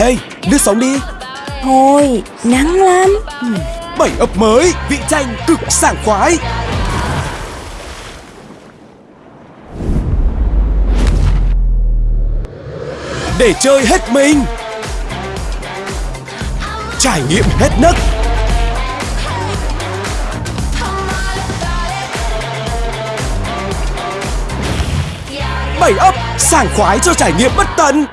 Ê, lướt sống đi. Thôi, nắng lắm. Ừ. Bảy ấp mới, vị chanh cực sảng khoái. Để chơi hết mình. Trải nghiệm hết nấc. Bảy ấp, sảng khoái cho trải nghiệm bất tận.